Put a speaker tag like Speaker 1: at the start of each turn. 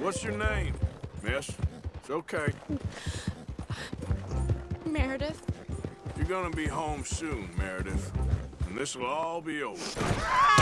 Speaker 1: What's your name, miss? It's okay.
Speaker 2: Meredith.
Speaker 1: You're gonna be home soon, Meredith. And this'll all be over.